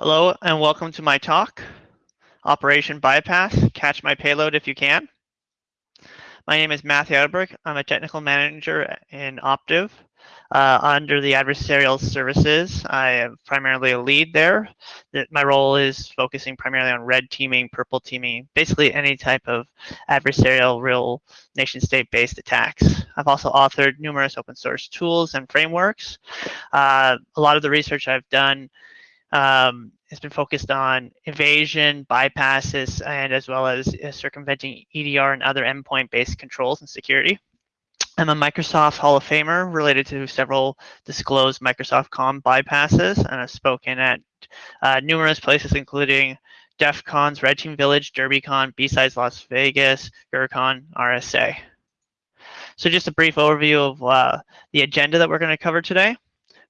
Hello and welcome to my talk, Operation Bypass, Catch My Payload If You Can. My name is Matthew Adberg. I'm a technical manager in Optiv. Uh, under the adversarial services, I am primarily a lead there. My role is focusing primarily on red teaming, purple teaming, basically any type of adversarial real nation state based attacks. I've also authored numerous open source tools and frameworks. Uh, a lot of the research I've done um, has been focused on evasion, bypasses, and as well as uh, circumventing EDR and other endpoint-based controls and security. I'm a Microsoft Hall of Famer related to several disclosed Microsoft Com bypasses, and I've spoken at uh, numerous places, including DEF CONs, Red Team Village, DerbyCon, B-Sides Las Vegas, GrrCon, RSA. So just a brief overview of uh, the agenda that we're going to cover today.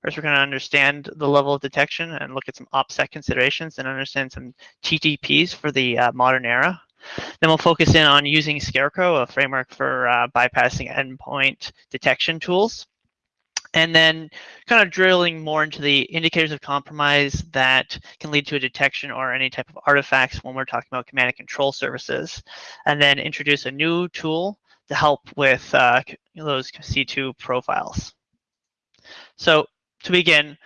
First, we're going to understand the level of detection and look at some OPSEC considerations and understand some TTPs for the uh, modern era. Then we'll focus in on using Scarecrow, a framework for uh, bypassing endpoint detection tools. And then kind of drilling more into the indicators of compromise that can lead to a detection or any type of artifacts when we're talking about command and control services. And then introduce a new tool to help with uh, those C2 profiles. So to begin,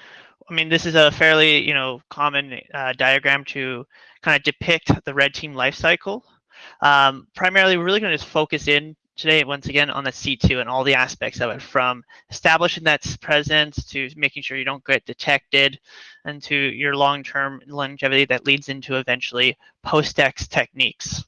I mean, this is a fairly, you know, common uh, diagram to kind of depict the red team lifecycle. Um, primarily, we're really going to just focus in today, once again, on the C2 and all the aspects of it, from establishing that presence to making sure you don't get detected and to your long-term longevity that leads into eventually post-X techniques.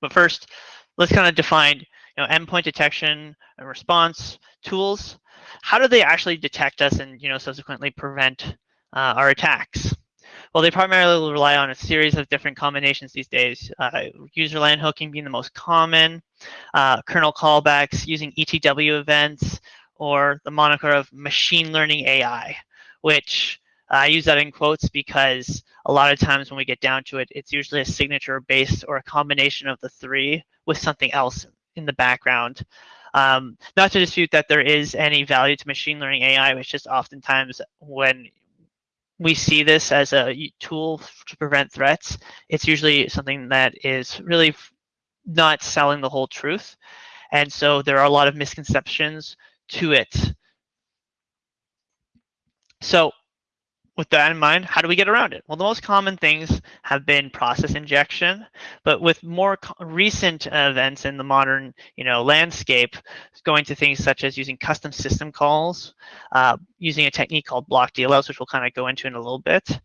But first, let's kind of define you know, endpoint detection and response tools how do they actually detect us and you know subsequently prevent uh, our attacks? Well, they primarily rely on a series of different combinations these days. Uh, user land hooking being the most common, uh, kernel callbacks using ETW events, or the moniker of machine learning AI, which uh, I use that in quotes because a lot of times when we get down to it, it's usually a signature based or a combination of the three with something else in the background. Um, not to dispute that there is any value to machine learning AI, which just oftentimes when we see this as a tool to prevent threats, it's usually something that is really not selling the whole truth. And so there are a lot of misconceptions to it. So with that in mind, how do we get around it? Well, the most common things have been process injection, but with more recent events in the modern, you know, landscape, going to things such as using custom system calls, uh, using a technique called block DLLs, which we'll kind of go into in a little bit,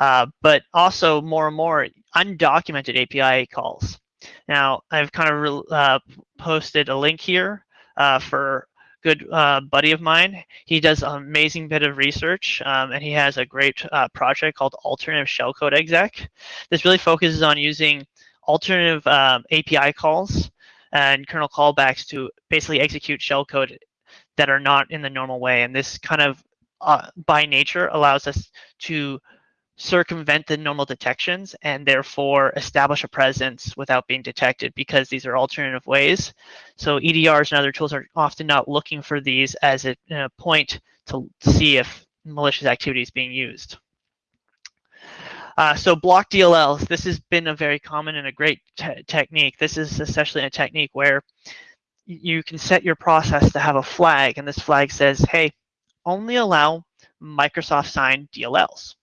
uh, but also more and more undocumented API calls. Now, I've kind of uh, posted a link here uh, for good uh, buddy of mine. He does an amazing bit of research, um, and he has a great uh, project called Alternative Shellcode Exec. This really focuses on using alternative um, API calls and kernel callbacks to basically execute shellcode that are not in the normal way. And this kind of, uh, by nature, allows us to circumvent the normal detections and therefore establish a presence without being detected because these are alternative ways. So EDRs and other tools are often not looking for these as a, a point to see if malicious activity is being used. Uh, so block DLLs, this has been a very common and a great te technique. This is essentially a technique where you can set your process to have a flag and this flag says, hey, only allow Microsoft signed DLLs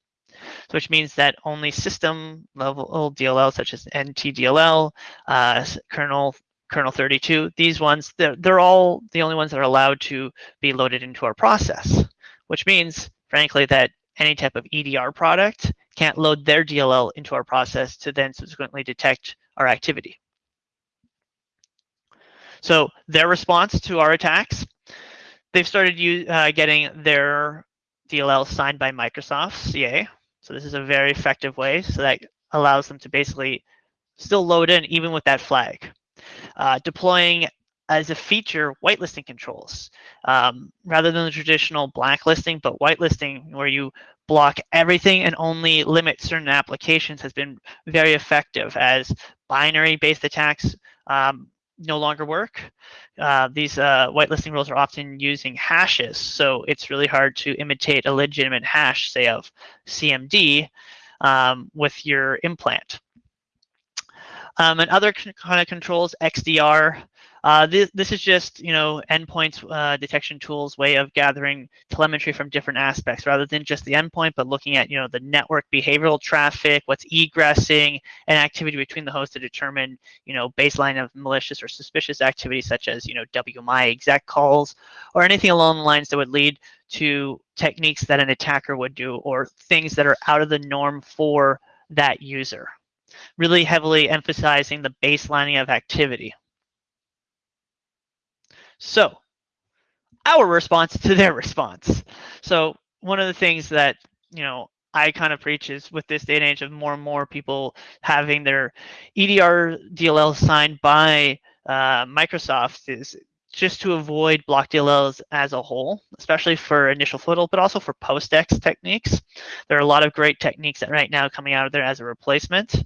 which means that only system level DLL such as NTDLL, uh, kernel kernel 32, these ones, they're, they're all the only ones that are allowed to be loaded into our process, which means, frankly, that any type of EDR product can't load their DLL into our process to then subsequently detect our activity. So their response to our attacks, they've started uh, getting their DLL signed by Microsoft, CA, so this is a very effective way. So that allows them to basically still load in even with that flag. Uh, deploying as a feature whitelisting controls um, rather than the traditional blacklisting, but whitelisting where you block everything and only limit certain applications has been very effective as binary based attacks um, no longer work. Uh, these uh, whitelisting rules are often using hashes, so it's really hard to imitate a legitimate hash, say of CMD, um, with your implant. Um, and other kind of controls, XDR, uh, this, this is just, you know, endpoints uh, detection tools way of gathering telemetry from different aspects rather than just the endpoint, but looking at, you know, the network behavioral traffic, what's egressing, and activity between the hosts to determine, you know, baseline of malicious or suspicious activity such as, you know, WMI exec calls or anything along the lines that would lead to techniques that an attacker would do or things that are out of the norm for that user. Really heavily emphasizing the baselining of activity. So our response to their response. So one of the things that, you know, I kind of preach is with this day and age of more and more people having their EDR DLL signed by uh, Microsoft is just to avoid block DLLs as a whole, especially for initial foothold, but also for post-X techniques. There are a lot of great techniques that right now coming out of there as a replacement.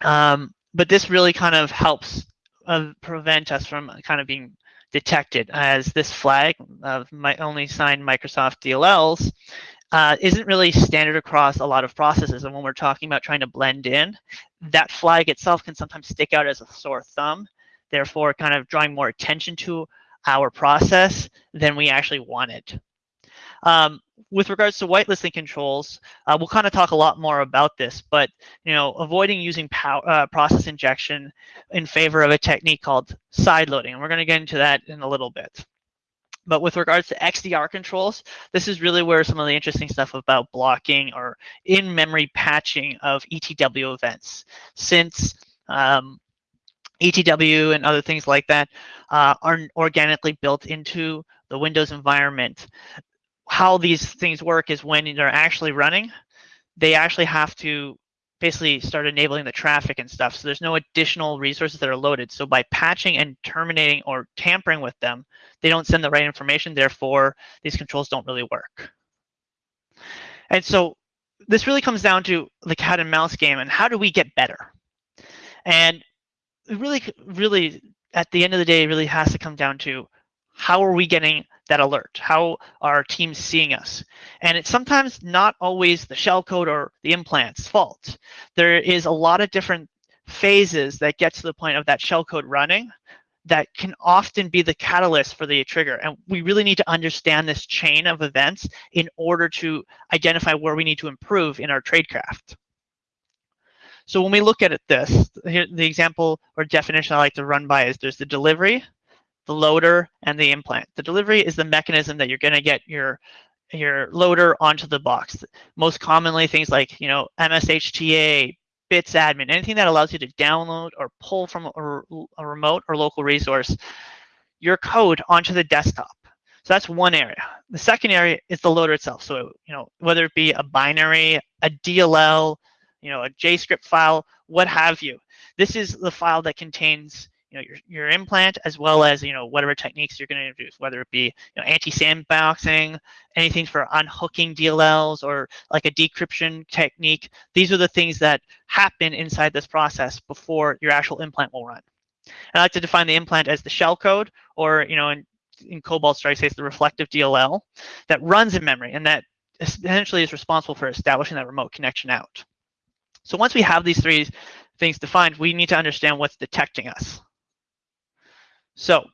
Um, but this really kind of helps uh, prevent us from kind of being detected as this flag of my only signed Microsoft DLLs uh, isn't really standard across a lot of processes. And when we're talking about trying to blend in, that flag itself can sometimes stick out as a sore thumb, therefore kind of drawing more attention to our process than we actually wanted. Um, with regards to whitelisting controls, uh, we'll kind of talk a lot more about this, but you know, avoiding using power, uh, process injection in favor of a technique called side loading. And we're going to get into that in a little bit. But with regards to XDR controls, this is really where some of the interesting stuff about blocking or in-memory patching of ETW events. Since um, ETW and other things like that uh, are organically built into the Windows environment how these things work is when they're actually running, they actually have to basically start enabling the traffic and stuff. So there's no additional resources that are loaded. So by patching and terminating or tampering with them, they don't send the right information. Therefore, these controls don't really work. And so this really comes down to the cat and mouse game and how do we get better? And really, really, at the end of the day, it really has to come down to how are we getting that alert? How are teams seeing us? And it's sometimes not always the shellcode or the implant's fault. There is a lot of different phases that get to the point of that shellcode running that can often be the catalyst for the trigger. And we really need to understand this chain of events in order to identify where we need to improve in our tradecraft. So when we look at it, this, the example or definition I like to run by is there's the delivery, the loader, and the implant. The delivery is the mechanism that you're going to get your your loader onto the box. Most commonly, things like you know MSHTA, bits admin, anything that allows you to download or pull from a, a remote or local resource your code onto the desktop. So that's one area. The second area is the loader itself. So you know whether it be a binary, a DLL, you know a JScript file, what have you. This is the file that contains you know your, your implant as well as you know whatever techniques you're going to introduce whether it be you know anti-sandboxing anything for unhooking dlls or like a decryption technique. These are the things that happen inside this process before your actual implant will run. And i like to define the implant as the shell code or you know in, in cobalt strike say it's the reflective dll that runs in memory and that essentially is responsible for establishing that remote connection out. So once we have these three things defined, we need to understand what's detecting us. So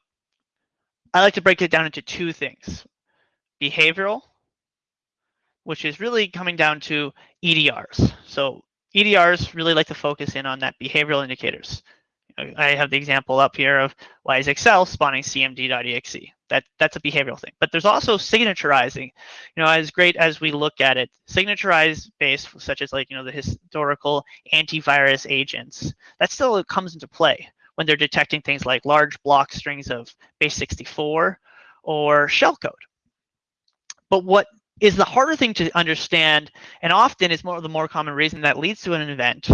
I like to break it down into two things. Behavioral, which is really coming down to EDRs. So EDRs really like to focus in on that behavioral indicators. I have the example up here of why is Excel spawning cmd.exe. That, that's a behavioral thing. But there's also signaturizing. You know, as great as we look at it, signaturized based, such as like, you know, the historical antivirus agents, that still comes into play when they're detecting things like large block strings of base 64 or shellcode. But what is the harder thing to understand, and often is more the more common reason that leads to an event,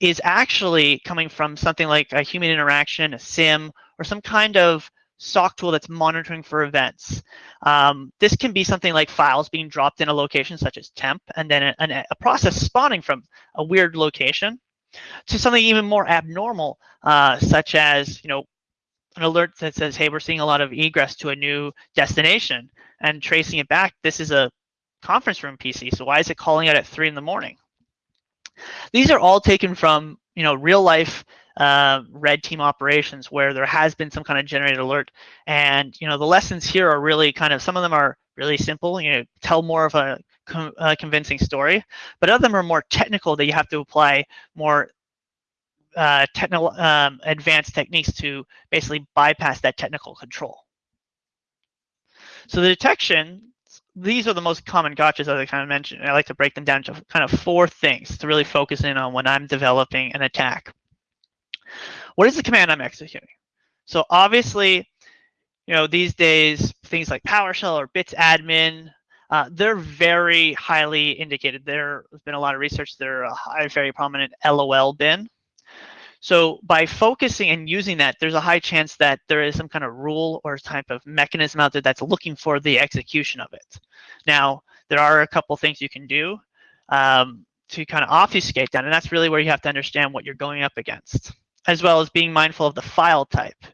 is actually coming from something like a human interaction, a sim, or some kind of SOC tool that's monitoring for events. Um, this can be something like files being dropped in a location such as temp, and then a, a process spawning from a weird location. To something even more abnormal, uh, such as, you know, an alert that says, hey, we're seeing a lot of egress to a new destination and tracing it back. This is a conference room PC. So why is it calling out at three in the morning? These are all taken from, you know, real life uh, red team operations where there has been some kind of generated alert. And, you know, the lessons here are really kind of, some of them are really simple, you know, tell more of a, a convincing story, but other them are more technical that you have to apply more uh, technical um, advanced techniques to basically bypass that technical control. So the detection, these are the most common gotchas as I kind of mentioned. I like to break them down to kind of four things to really focus in on when I'm developing an attack. What is the command I'm executing? So obviously, you know, these days, things like PowerShell or bits admin, uh, they're very highly indicated. There's been a lot of research. They're a very prominent LOL bin. So by focusing and using that, there's a high chance that there is some kind of rule or type of mechanism out there that's looking for the execution of it. Now, there are a couple things you can do um, to kind of obfuscate that, and that's really where you have to understand what you're going up against, as well as being mindful of the file type.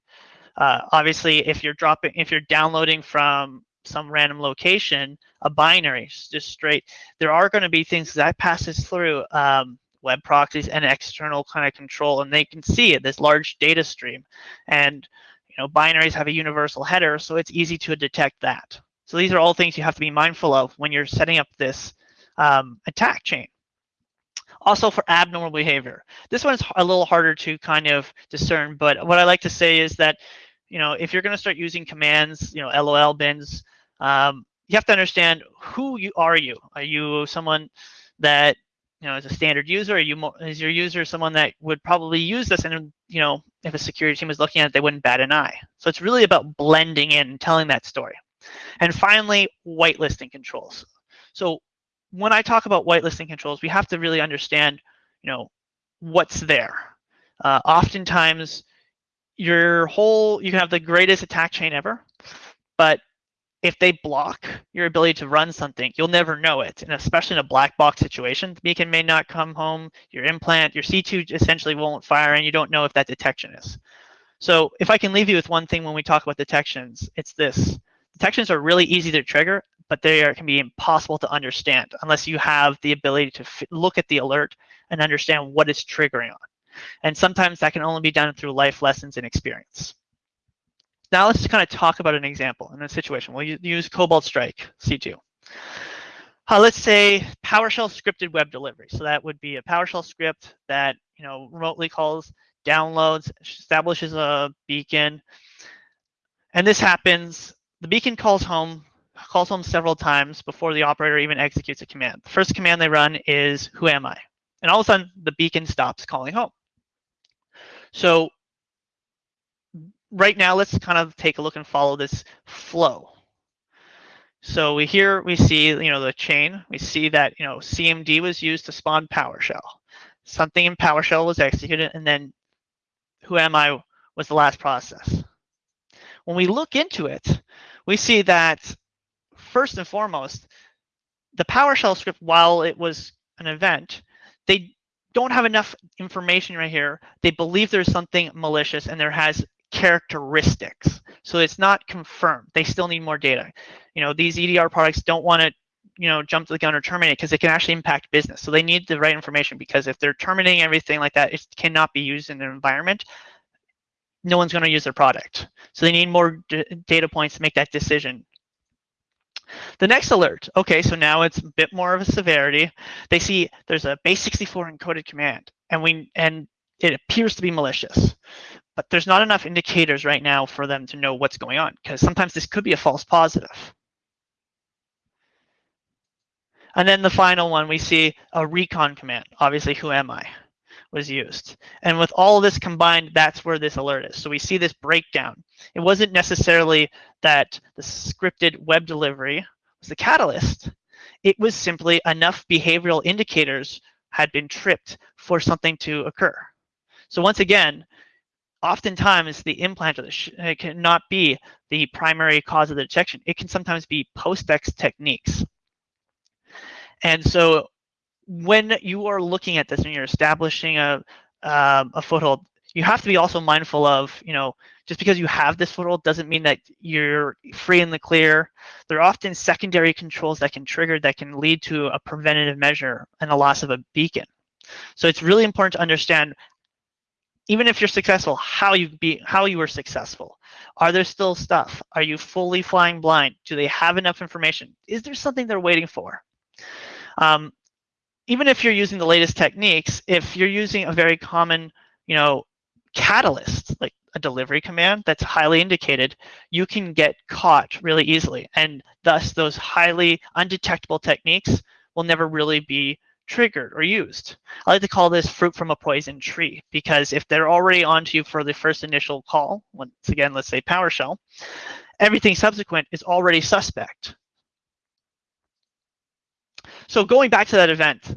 Uh, obviously, if you're dropping, if you're downloading from some random location, a binary, just straight, there are going to be things that passes through um, web proxies and external kind of control, and they can see it, this large data stream. And you know, binaries have a universal header, so it's easy to detect that. So these are all things you have to be mindful of when you're setting up this um, attack chain. Also for abnormal behavior. This one's a little harder to kind of discern, but what I like to say is that, you know, if you're going to start using commands, you know, LOL bins, um, you have to understand who you are you. Are you someone that you know, as a standard user, are you more, is your user someone that would probably use this and, you know, if a security team was looking at it, they wouldn't bat an eye. So it's really about blending in and telling that story. And finally, whitelisting controls. So when I talk about whitelisting controls, we have to really understand, you know, what's there. Uh, oftentimes, your whole, you can have the greatest attack chain ever, but if they block your ability to run something, you'll never know it. And especially in a black box situation, the beacon may not come home, your implant, your C2 essentially won't fire, and you don't know if that detection is. So if I can leave you with one thing when we talk about detections, it's this. Detections are really easy to trigger, but they are, can be impossible to understand unless you have the ability to look at the alert and understand what it's triggering on. And sometimes that can only be done through life lessons and experience. Now let's kind of talk about an example in a situation. We'll use Cobalt Strike C2. Uh, let's say PowerShell scripted web delivery. So that would be a PowerShell script that you know remotely calls, downloads, establishes a beacon, and this happens. The beacon calls home, calls home several times before the operator even executes a command. The first command they run is "Who am I?" and all of a sudden the beacon stops calling home. So right now, let's kind of take a look and follow this flow. So we here we see, you know, the chain. We see that, you know, CMD was used to spawn PowerShell. Something in PowerShell was executed, and then who am I was the last process. When we look into it, we see that first and foremost, the PowerShell script, while it was an event, they don't have enough information right here. They believe there's something malicious and there has characteristics. So it's not confirmed. They still need more data. You know, these EDR products don't want to, you know, jump to the gun or terminate because it can actually impact business. So they need the right information because if they're terminating everything like that, it cannot be used in an environment. No one's going to use their product. So they need more data points to make that decision. The next alert, okay, so now it's a bit more of a severity. They see there's a base64 encoded command, and we and it appears to be malicious but there's not enough indicators right now for them to know what's going on because sometimes this could be a false positive. And then the final one, we see a recon command, obviously who am I, was used. And with all this combined, that's where this alert is. So we see this breakdown. It wasn't necessarily that the scripted web delivery was the catalyst. It was simply enough behavioral indicators had been tripped for something to occur. So once again, oftentimes the implant it cannot be the primary cause of the detection. It can sometimes be post-ex techniques. And so when you are looking at this and you're establishing a um, a foothold, you have to be also mindful of, you know, just because you have this foothold doesn't mean that you're free in the clear. There are often secondary controls that can trigger that can lead to a preventative measure and the loss of a beacon. So it's really important to understand, even if you're successful, how you be how you were successful. Are there still stuff? Are you fully flying blind? Do they have enough information? Is there something they're waiting for? Um, even if you're using the latest techniques, if you're using a very common, you know, catalyst, like a delivery command that's highly indicated, you can get caught really easily. And thus those highly undetectable techniques will never really be triggered or used. I like to call this fruit from a poison tree because if they're already onto you for the first initial call, once again, let's say PowerShell, everything subsequent is already suspect. So going back to that event,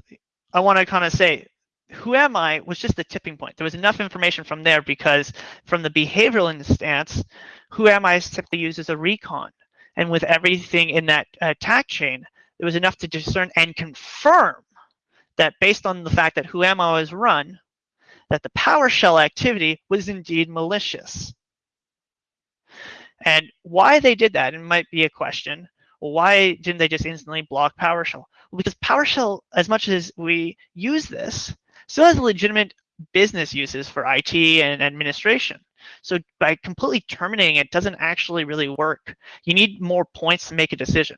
I want to kind of say who am I was just the tipping point. There was enough information from there because from the behavioral instance, who am I is typically used as a recon. And with everything in that uh, attack chain, there was enough to discern and confirm that based on the fact that who am I was run, that the PowerShell activity was indeed malicious. And why they did that, it might be a question. Why didn't they just instantly block PowerShell? Because PowerShell, as much as we use this, still has legitimate business uses for IT and administration. So by completely terminating it doesn't actually really work. You need more points to make a decision.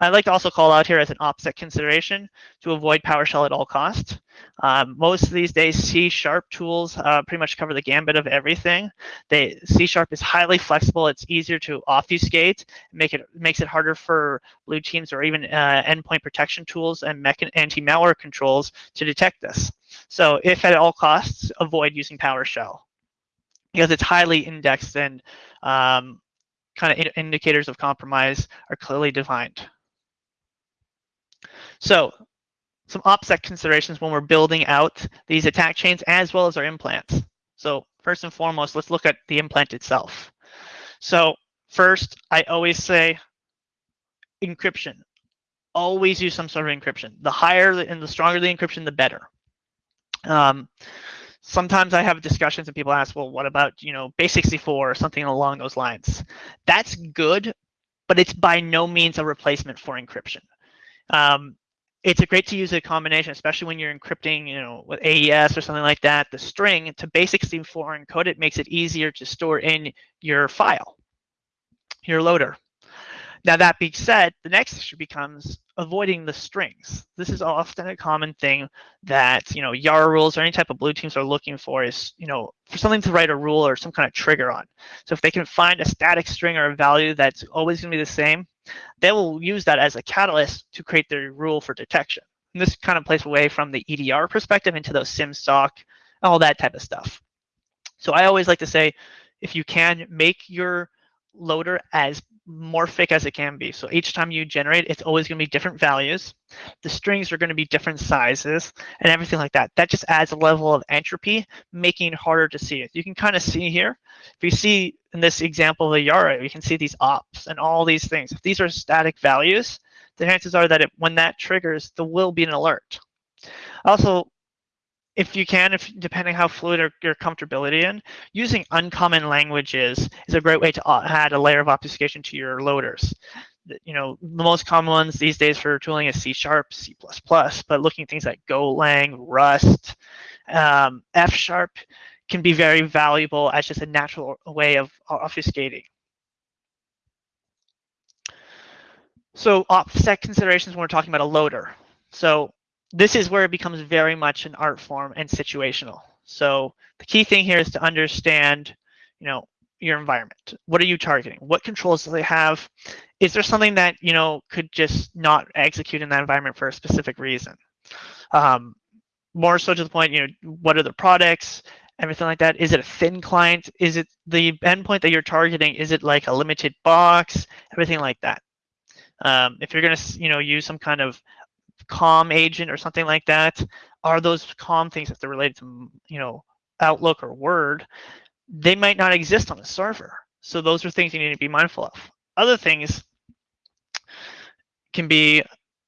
I'd like to also call out here as an OPSEC consideration to avoid PowerShell at all costs. Um, most of these days, C Sharp tools uh, pretty much cover the gambit of everything. They, C Sharp is highly flexible. It's easier to obfuscate, make it makes it harder for blue teams or even uh, endpoint protection tools and anti-malware controls to detect this. So if at all costs, avoid using PowerShell because it's highly indexed and um, kind of indicators of compromise are clearly defined. So some OPSEC considerations when we're building out these attack chains as well as our implants. So first and foremost, let's look at the implant itself. So first, I always say encryption. Always use some sort of encryption. The higher and the stronger the encryption, the better. Um, sometimes I have discussions and people ask, well, what about, you know, base64 or something along those lines? That's good, but it's by no means a replacement for encryption. Um, it's a great to use a combination, especially when you're encrypting, you know, with AES or something like that. The string to base64 encode it makes it easier to store in your file, your loader. Now that being said, the next issue becomes avoiding the strings. This is often a common thing that, you know, YARA rules or any type of blue teams are looking for is, you know, for something to write a rule or some kind of trigger on. So if they can find a static string or a value that's always going to be the same, they will use that as a catalyst to create their rule for detection. And this kind of plays away from the EDR perspective into those SIMSOC, all that type of stuff. So I always like to say, if you can make your loader as morphic as it can be. So each time you generate, it's always going to be different values. The strings are going to be different sizes and everything like that. That just adds a level of entropy, making it harder to see it. You can kind of see here, if you see in this example of the Yara, you can see these ops and all these things. If these are static values, the chances are that it, when that triggers, there will be an alert. Also, if you can, if depending how fluid or your comfortability in, using uncommon languages is a great way to add a layer of obfuscation to your loaders. You know, the most common ones these days for tooling is C Sharp, C++, but looking at things like Golang, Rust, um, F Sharp can be very valuable as just a natural way of obfuscating. So OPSEC considerations when we're talking about a loader. So this is where it becomes very much an art form and situational. So the key thing here is to understand, you know, your environment. What are you targeting? What controls do they have? Is there something that, you know, could just not execute in that environment for a specific reason? Um, more so to the point, you know, what are the products? Everything like that. Is it a thin client? Is it the endpoint that you're targeting? Is it like a limited box? Everything like that. Um, if you're going to, you know, use some kind of COM agent or something like that, are those COM things if they're related to, mm, you know, Outlook or Word, they might not exist on the server. So those are things you need to be mindful of. Other things can be,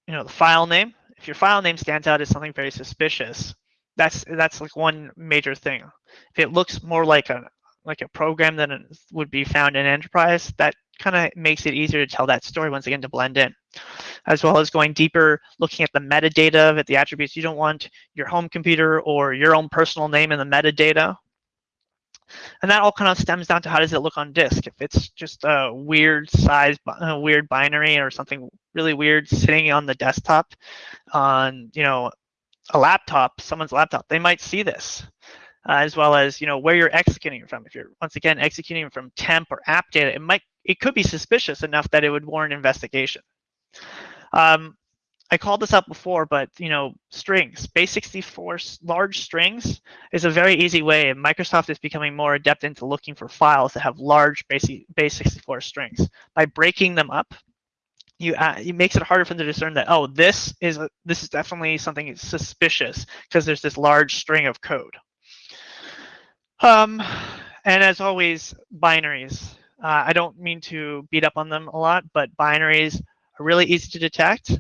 you know, the file name. if your file name stands out as something very suspicious, that's that's like one major thing. If it looks more like a like a program than it would be found in enterprise, that kind of makes it easier to tell that story once again to blend in, as well as going deeper, looking at the metadata of it, the attributes. You don't want your home computer or your own personal name in the metadata. And that all kind of stems down to how does it look on disk. If it's just a weird size, a weird binary or something really weird sitting on the desktop on, you know, a laptop, someone's laptop, they might see this. Uh, as well as you know where you're executing from. If you're once again executing from temp or app data, it might it could be suspicious enough that it would warrant investigation. Um, I called this up before, but you know, strings, base64 large strings is a very easy way, Microsoft is becoming more adept into looking for files that have large base base64 strings. By breaking them up, you it makes it harder for them to discern that oh, this is a, this is definitely something suspicious because there's this large string of code. Um, and as always, binaries. Uh, I don't mean to beat up on them a lot, but binaries are really easy to detect.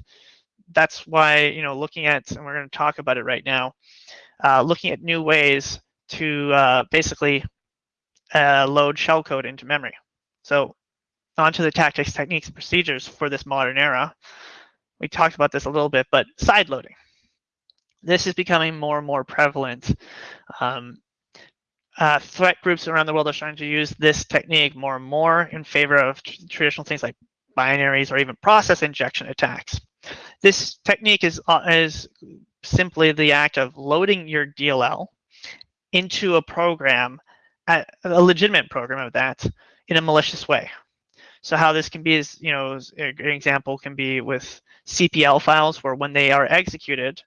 That's why, you know, looking at, and we're going to talk about it right now, uh, looking at new ways to uh, basically uh, load shellcode into memory. So onto the tactics, techniques, and procedures for this modern era. We talked about this a little bit, but side loading. This is becoming more and more prevalent. Um, uh, threat groups around the world are starting to use this technique more and more in favor of tr traditional things like binaries or even process injection attacks. This technique is, uh, is simply the act of loading your DLL into a program, a legitimate program of that, in a malicious way. So how this can be is, you know, an example can be with CPL files where when they are executed,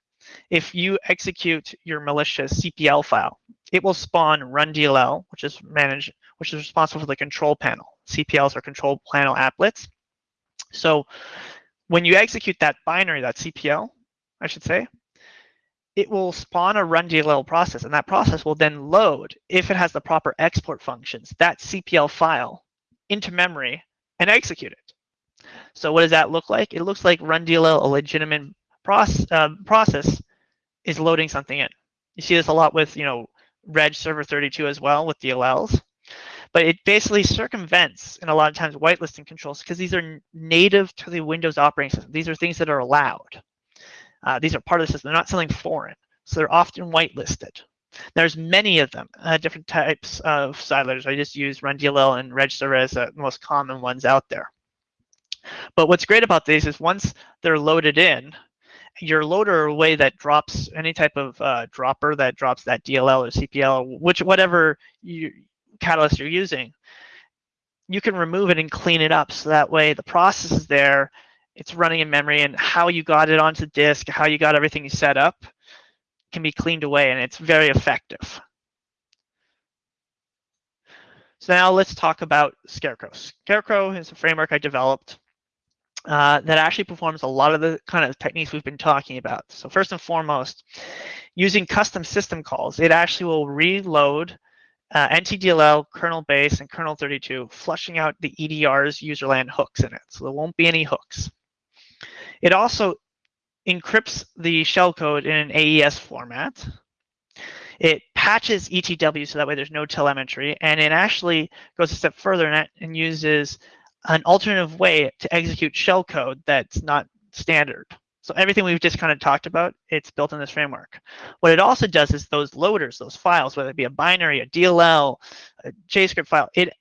if you execute your malicious CPL file, it will spawn run DLL, which is managed, which is responsible for the control panel. CPLs are control panel applets. So when you execute that binary, that CPL, I should say, it will spawn a run DLL process, and that process will then load, if it has the proper export functions, that CPL file into memory and execute it. So what does that look like? It looks like run DLL, a legitimate process, uh, process, is loading something in. You see this a lot with, you know, Reg Server 32 as well with DLLs. But it basically circumvents, and a lot of times, whitelisting controls because these are native to the Windows operating system. These are things that are allowed. Uh, these are part of the system. They're not something foreign. So they're often whitelisted. There's many of them, uh, different types of sidelers. I just use RunDLL and RegServer as the most common ones out there. But what's great about these is once they're loaded in, your loader way that drops any type of uh, dropper that drops that DLL or CPL, which whatever you, catalyst you're using, you can remove it and clean it up. So that way the process is there, it's running in memory, and how you got it onto disk, how you got everything set up can be cleaned away, and it's very effective. So now let's talk about Scarecrow. Scarecrow is a framework I developed uh, that actually performs a lot of the kind of techniques we've been talking about. So first and foremost, using custom system calls, it actually will reload uh, NTDLL, kernel base, and kernel 32, flushing out the EDR's userland hooks in it. So there won't be any hooks. It also encrypts the shellcode in an AES format. It patches ETW so that way there's no telemetry, and it actually goes a step further and, and uses an alternative way to execute shellcode that's not standard. So everything we've just kind of talked about, it's built in this framework. What it also does is those loaders, those files, whether it be a binary, a DLL, a JavaScript file, it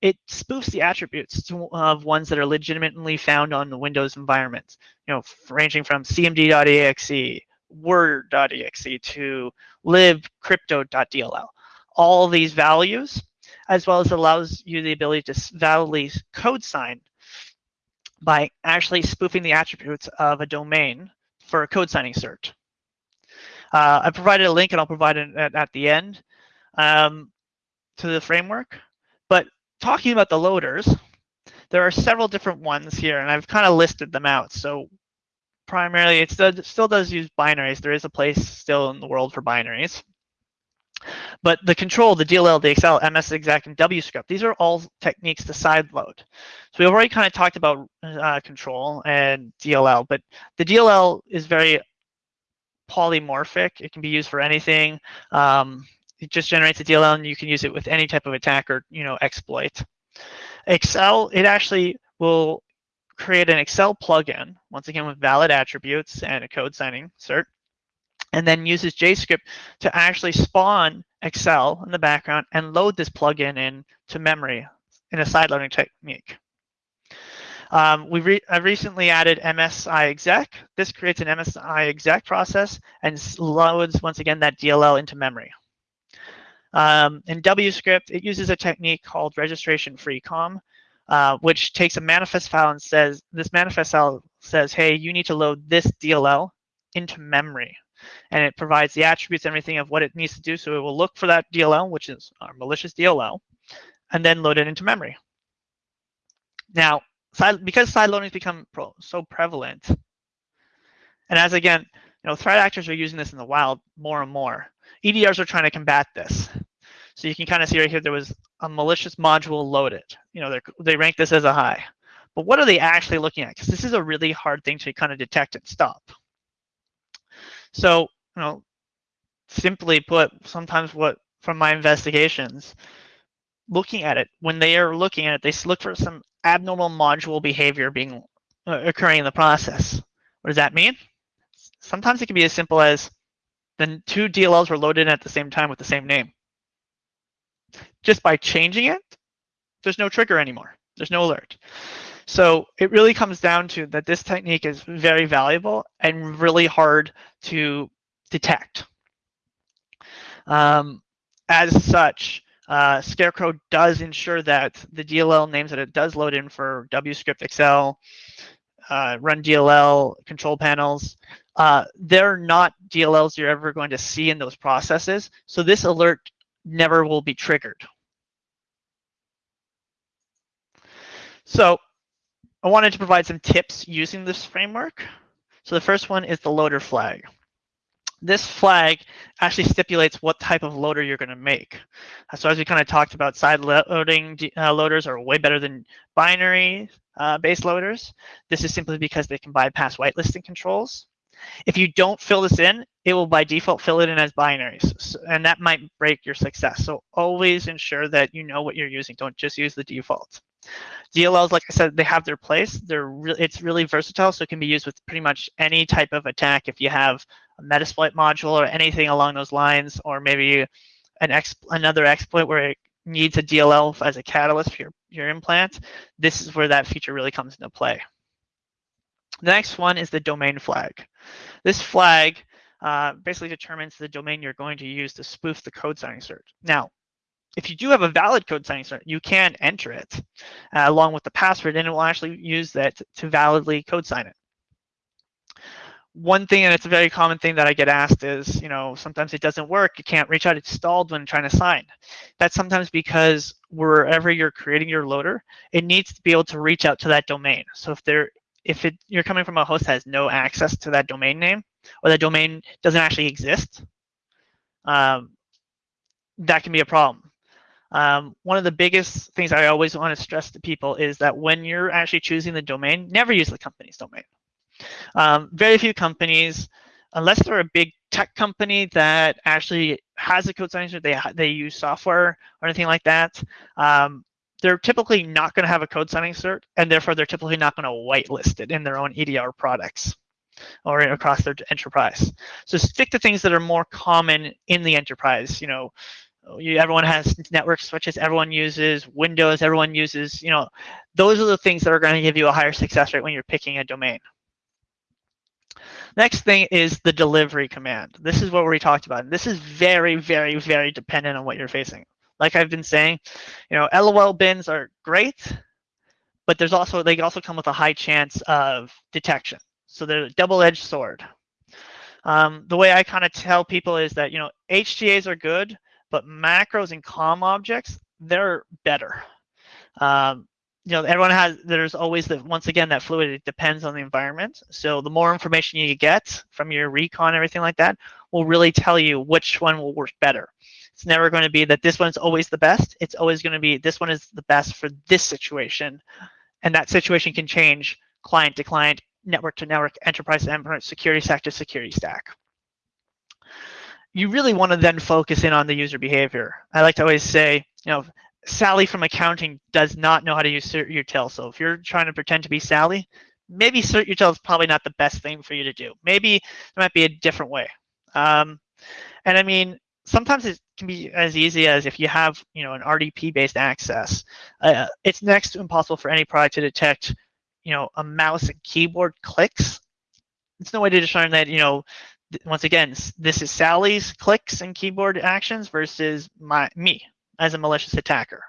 it spoofs the attributes of ones that are legitimately found on the Windows environment. You know, ranging from cmd.exe, word.exe to libcrypto.dll. All these values as well as allows you the ability to validly code sign by actually spoofing the attributes of a domain for a code signing cert. Uh, I provided a link and I'll provide it at, at the end um, to the framework. But talking about the loaders, there are several different ones here and I've kind of listed them out. So primarily it still, still does use binaries. There is a place still in the world for binaries. But the control, the DLL, the XL, MSExec, and WScript, these are all techniques to sideload. So we've already kind of talked about uh, control and DLL, but the DLL is very polymorphic. It can be used for anything. Um, it just generates a DLL and you can use it with any type of attack or you know exploit. Excel, it actually will create an Excel plugin, once again with valid attributes and a code signing cert, and then uses JScript to actually spawn Excel in the background and load this plugin in to memory in a side loading technique. Um, we re I recently added MSI exec. This creates an MSI exec process and loads, once again, that DLL into memory. Um, in WScript, it uses a technique called registration free com, uh, which takes a manifest file and says, this manifest file says, hey, you need to load this DLL into memory. And it provides the attributes everything of what it needs to do. So it will look for that DLL, which is our malicious DLL, and then load it into memory. Now, because side loading has become so prevalent, and as again, you know, threat actors are using this in the wild more and more. EDRs are trying to combat this. So you can kind of see right here, there was a malicious module loaded. You know, they rank this as a high. But what are they actually looking at? Because this is a really hard thing to kind of detect and stop. So, you know, simply put, sometimes what from my investigations, looking at it, when they are looking at it, they look for some abnormal module behavior being uh, occurring in the process. What does that mean? Sometimes it can be as simple as then two DLLs were loaded at the same time with the same name. Just by changing it, there's no trigger anymore. There's no alert. So it really comes down to that this technique is very valuable and really hard to detect. Um, as such, uh, Scarecrow does ensure that the DLL names that it does load in for WScript Excel, uh, run DLL, control panels, uh, they're not DLLs you're ever going to see in those processes. So this alert never will be triggered. So I wanted to provide some tips using this framework. So the first one is the loader flag. This flag actually stipulates what type of loader you're going to make. So as we kind of talked about, side loading uh, loaders are way better than binary uh, based loaders. This is simply because they can bypass whitelisting controls. If you don't fill this in, it will by default fill it in as binaries, and that might break your success. So always ensure that you know what you're using. Don't just use the default. DLLs, like I said, they have their place. They're re it's really versatile, so it can be used with pretty much any type of attack. If you have a Metasploit module or anything along those lines, or maybe an exp another exploit where it needs a DLL as a catalyst for your, your implant, this is where that feature really comes into play. The next one is the domain flag. This flag uh, basically determines the domain you're going to use to spoof the code signing cert. Now, if you do have a valid code signing cert, you can enter it uh, along with the password, and it will actually use that to validly code sign it. One thing, and it's a very common thing that I get asked is, you know, sometimes it doesn't work. You can't reach out. It's stalled when trying to sign. That's sometimes because wherever you're creating your loader, it needs to be able to reach out to that domain. So if there if it, you're coming from a host that has no access to that domain name or that domain doesn't actually exist, um, that can be a problem. Um, one of the biggest things I always want to stress to people is that when you're actually choosing the domain, never use the company's domain. Um, very few companies, unless they're a big tech company that actually has a code signature, they they use software or anything like that. Um, they're typically not going to have a code signing cert, and therefore they're typically not going to whitelist it in their own EDR products or across their enterprise. So stick to things that are more common in the enterprise. You know, you, everyone has network switches, everyone uses Windows, everyone uses, you know, those are the things that are going to give you a higher success rate when you're picking a domain. Next thing is the delivery command. This is what we talked about. This is very, very, very dependent on what you're facing like I've been saying, you know, LOL bins are great, but there's also they also come with a high chance of detection. So they're a double-edged sword. Um, the way I kind of tell people is that you know HTAs are good, but macros and COM objects they're better. Um, you know, everyone has, there's always the, once again, that fluid, it depends on the environment. So the more information you get from your recon, everything like that, will really tell you which one will work better. It's never going to be that this one's always the best. It's always going to be this one is the best for this situation. And that situation can change client to client, network to network, enterprise to enterprise, security stack to security stack. You really want to then focus in on the user behavior. I like to always say, you know, Sally from accounting does not know how to use cert So if you're trying to pretend to be Sally, maybe cert is probably not the best thing for you to do. Maybe there might be a different way. Um, and I mean, sometimes it can be as easy as if you have, you know, an RDP-based access. Uh, it's next to impossible for any product to detect, you know, a mouse and keyboard clicks. It's no way to discern that, you know, once again, this is Sally's clicks and keyboard actions versus my me as a malicious attacker.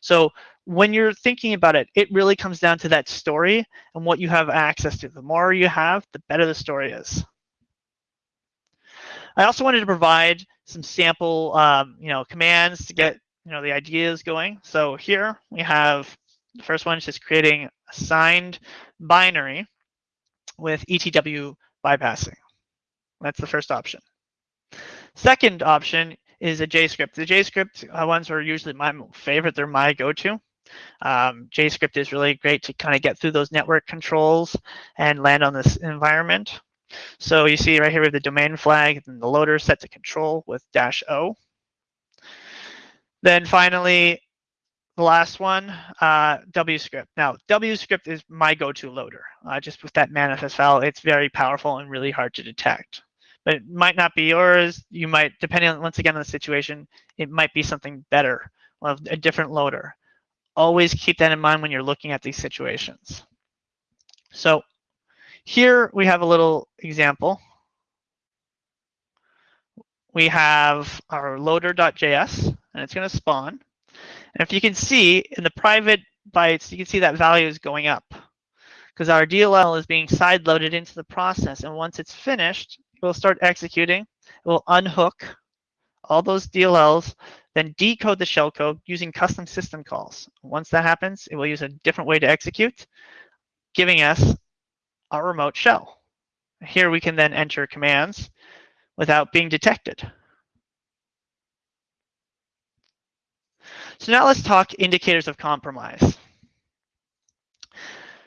So when you're thinking about it, it really comes down to that story and what you have access to. The more you have, the better the story is. I also wanted to provide some sample, um, you know, commands to get, you know, the ideas going. So here we have the first one is just creating a signed binary with ETW bypassing. That's the first option. Second option is a JScript. The JScript uh, ones are usually my favorite. They're my go-to. Um, JScript is really great to kind of get through those network controls and land on this environment. So you see right here have the domain flag and the loader set to control with dash O. Then finally, the last one, uh, WScript. Now, WScript is my go-to loader. Uh, just with that manifest file, it's very powerful and really hard to detect but it might not be yours. You might, depending on, once again, on the situation, it might be something better, a different loader. Always keep that in mind when you're looking at these situations. So here we have a little example. We have our loader.js, and it's going to spawn. And if you can see in the private bytes, you can see that value is going up because our DLL is being side loaded into the process. And once it's finished, will start executing. It will unhook all those DLLs, then decode the shellcode using custom system calls. Once that happens, it will use a different way to execute, giving us our remote shell. Here we can then enter commands without being detected. So now let's talk indicators of compromise.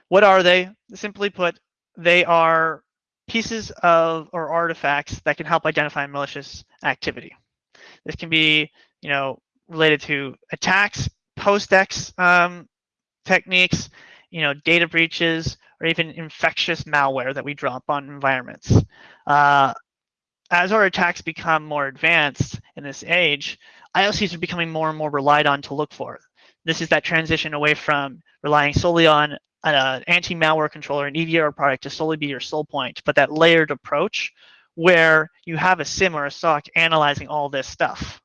What are they? Simply put, they are pieces of or artifacts that can help identify malicious activity. This can be, you know, related to attacks, post-ex um, techniques, you know, data breaches, or even infectious malware that we drop on environments. Uh, as our attacks become more advanced in this age, IOCs are becoming more and more relied on to look for. This is that transition away from relying solely on an uh, anti-malware controller, an EDR product to solely be your sole point, but that layered approach where you have a SIM or a SOC analyzing all this stuff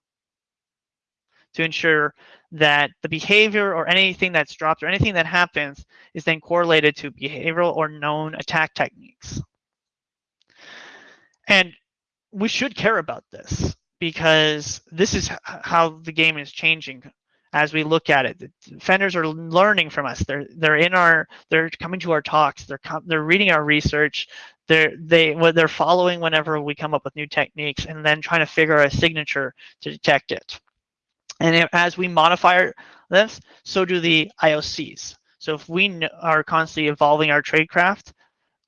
to ensure that the behavior or anything that's dropped or anything that happens is then correlated to behavioral or known attack techniques. And we should care about this because this is how the game is changing as we look at it. The defenders are learning from us. They're they're in our they're coming to our talks. They're they're reading our research. They're they what they're following whenever we come up with new techniques, and then trying to figure out a signature to detect it. And as we modify this, so do the IOCs. So if we are constantly evolving our tradecraft,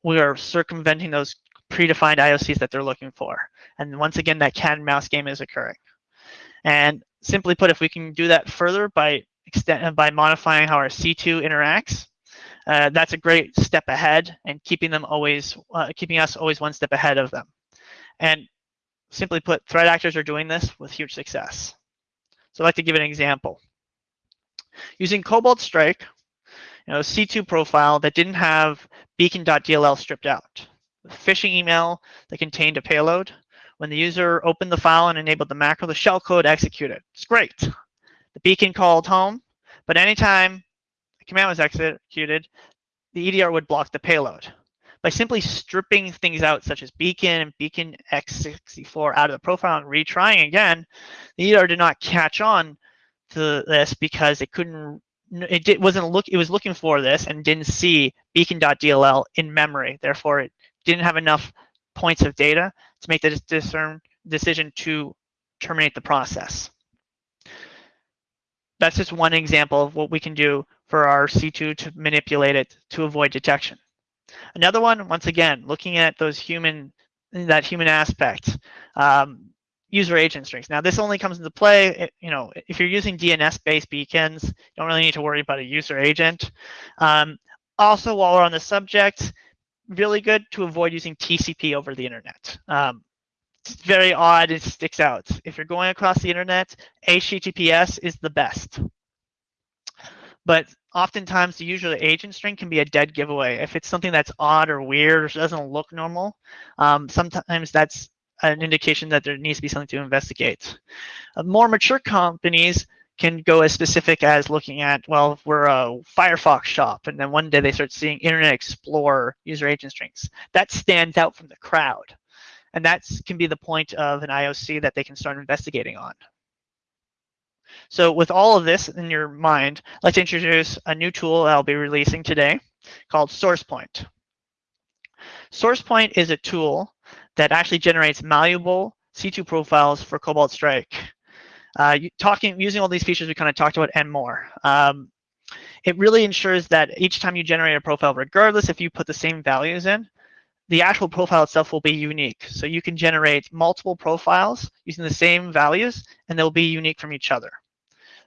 we are circumventing those predefined IOCs that they're looking for. And once again, that cat and mouse game is occurring. And simply put, if we can do that further by extent by modifying how our C2 interacts, uh, that's a great step ahead and keeping them always, uh, keeping us always one step ahead of them. And simply put, threat actors are doing this with huge success. So I'd like to give an example. Using Cobalt Strike, you know, C2 profile that didn't have beacon.dll stripped out. Phishing email that contained a payload when the user opened the file and enabled the macro, the shellcode executed. It's great. The beacon called home, but anytime a command was executed, the EDR would block the payload. By simply stripping things out, such as beacon and beacon x64 out of the profile and retrying again, the EDR did not catch on to this because it couldn't it did, wasn't look it was looking for this and didn't see beacon.dll in memory therefore it didn't have enough points of data to make the discern, decision to terminate the process. That's just one example of what we can do for our C2 to manipulate it to avoid detection. Another one, once again, looking at those human, that human aspect. Um, user agent strings. Now this only comes into play, you know, if you're using DNS-based beacons, you don't really need to worry about a user agent. Um, also, while we're on the subject, really good to avoid using TCP over the internet. Um, it's very odd, it sticks out. If you're going across the internet, HTTPS is the best. But oftentimes the user agent string can be a dead giveaway. If it's something that's odd or weird or doesn't look normal, um, sometimes that's an indication that there needs to be something to investigate. Uh, more mature companies can go as specific as looking at, well, we're a Firefox shop, and then one day they start seeing Internet Explorer user agent strings. That stands out from the crowd. And that can be the point of an IOC that they can start investigating on. So with all of this in your mind, let's introduce a new tool I'll be releasing today called SourcePoint. SourcePoint is a tool that actually generates malleable C2 profiles for Cobalt Strike. Uh, talking using all these features we kind of talked about and more. Um, it really ensures that each time you generate a profile, regardless if you put the same values in, the actual profile itself will be unique. So you can generate multiple profiles using the same values, and they'll be unique from each other.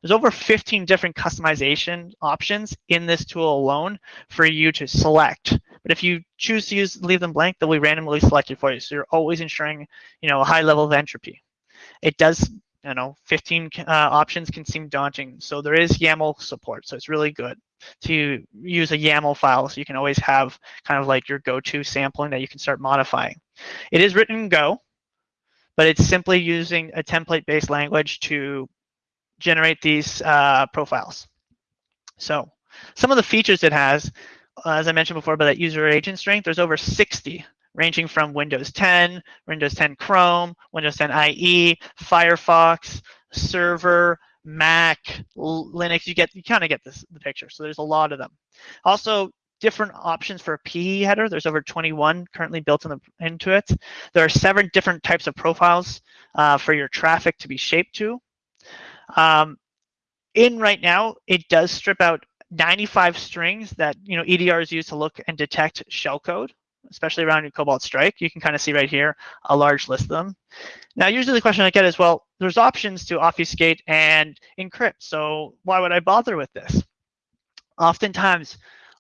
There's over 15 different customization options in this tool alone for you to select. But if you choose to use leave them blank, they'll be randomly selected for you. So you're always ensuring, you know, a high level of entropy. It does, you know, 15 uh, options can seem daunting. So there is YAML support. So it's really good to use a YAML file so you can always have kind of like your go-to sampling that you can start modifying. It is written in Go, but it's simply using a template-based language to generate these uh, profiles. So some of the features it has, uh, as I mentioned before about that user agent strength, there's over 60 ranging from Windows 10, Windows 10 Chrome, Windows 10 IE, Firefox, Server, Mac, Linux, you get you kind of get this the picture. So there's a lot of them. Also, different options for a PE header. There's over 21 currently built in the, into it. There are seven different types of profiles uh, for your traffic to be shaped to. Um, in right now, it does strip out 95 strings that you know EDRs use to look and detect shellcode especially around your Cobalt Strike. You can kind of see right here a large list of them. Now, usually the question I get is, well, there's options to obfuscate and encrypt, so why would I bother with this? Oftentimes,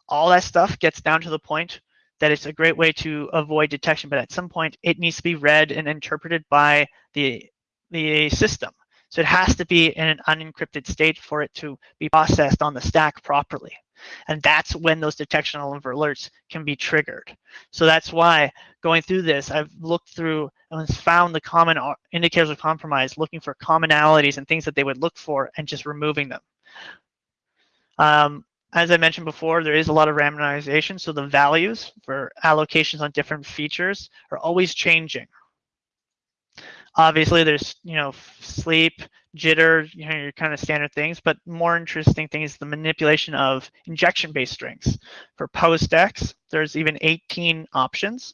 all that stuff gets down to the point that it's a great way to avoid detection, but at some point it needs to be read and interpreted by the, the system. So it has to be in an unencrypted state for it to be processed on the stack properly. And that's when those detection alerts can be triggered. So that's why going through this, I've looked through and found the common indicators of compromise, looking for commonalities and things that they would look for and just removing them. Um, as I mentioned before, there is a lot of randomization, so the values for allocations on different features are always changing. Obviously, there's you know sleep, jitter, you know your kind of standard things, but more interesting thing is the manipulation of injection-based strings. For PostX, there's even 18 options.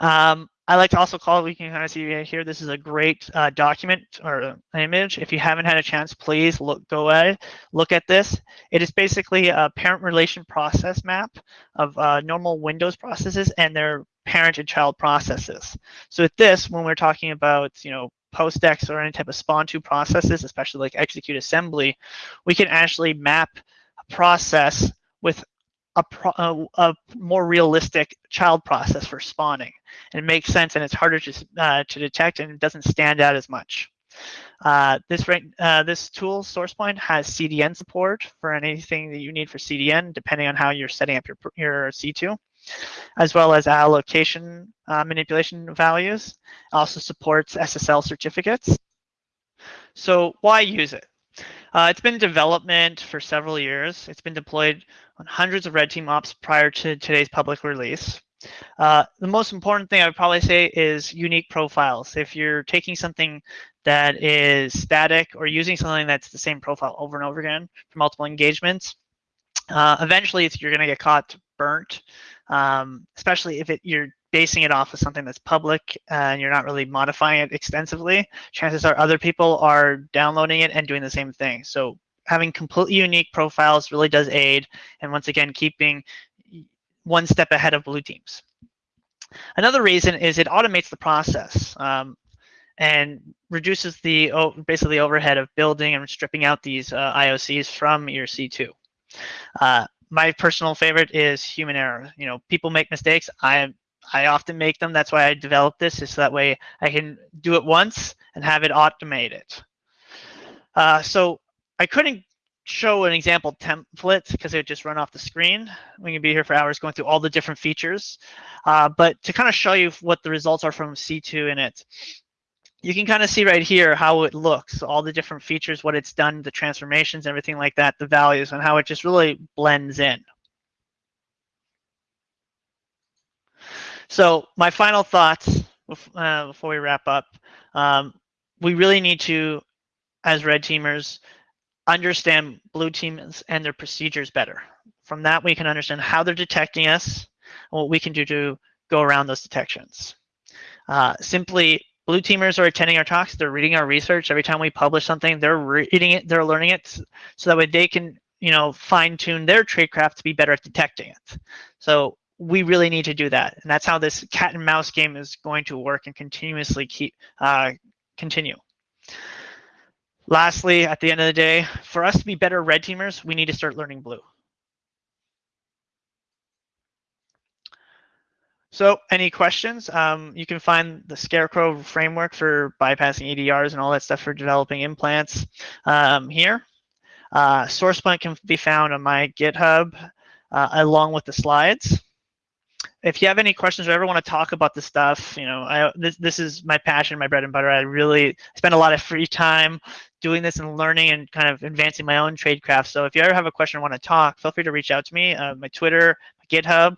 Um, I like to also call, we can kind of see here, this is a great uh, document or image. If you haven't had a chance, please look, go ahead, look at this. It is basically a parent relation process map of uh, normal Windows processes and their parent and child processes. So with this, when we're talking about, you know, PostX or any type of spawn2 processes, especially like execute assembly, we can actually map a process with a, a, a, more realistic child process for spawning. And it makes sense and it's harder to, uh, to detect and it doesn't stand out as much. Uh, this, uh, this tool, SourcePoint, has CDN support for anything that you need for CDN, depending on how you're setting up your, your C2 as well as allocation uh, manipulation values. It also supports SSL certificates. So why use it? Uh, it's been in development for several years. It's been deployed on hundreds of red team ops prior to today's public release. Uh, the most important thing I would probably say is unique profiles. If you're taking something that is static or using something that's the same profile over and over again for multiple engagements, uh, eventually you're going to get caught burnt um, especially if it, you're basing it off of something that's public and you're not really modifying it extensively, chances are other people are downloading it and doing the same thing. So having completely unique profiles really does aid, and once again, keeping one step ahead of blue teams. Another reason is it automates the process. Um, and reduces the basically overhead of building and stripping out these uh, IOCs from your C2. Uh, my personal favorite is human error. You know, people make mistakes. I I often make them. That's why I developed this, is so that way I can do it once and have it automated. Uh, so I couldn't show an example template because it would just run off the screen. We can be here for hours going through all the different features. Uh, but to kind of show you what the results are from C2 in it, you can kind of see right here how it looks, all the different features, what it's done, the transformations, everything like that, the values, and how it just really blends in. So my final thoughts uh, before we wrap up, um, we really need to, as red teamers, understand blue teams and their procedures better. From that, we can understand how they're detecting us and what we can do to go around those detections. Uh, simply, blue teamers are attending our talks. They're reading our research. Every time we publish something, they're reading it, they're learning it so that way they can, you know, fine tune their tradecraft to be better at detecting it. So we really need to do that. And that's how this cat and mouse game is going to work and continuously keep uh, continue. Lastly, at the end of the day, for us to be better red teamers, we need to start learning blue. So any questions? Um, you can find the Scarecrow framework for bypassing EDRs and all that stuff for developing implants um, here. Uh, SourcePoint can be found on my GitHub uh, along with the slides if you have any questions or ever want to talk about this stuff, you know, I, this this is my passion, my bread and butter. I really spend a lot of free time doing this and learning and kind of advancing my own trade craft. So if you ever have a question or want to talk, feel free to reach out to me. Uh, my Twitter, GitHub.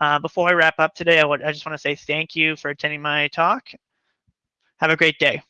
Uh, before I wrap up today, I, would, I just want to say thank you for attending my talk. Have a great day.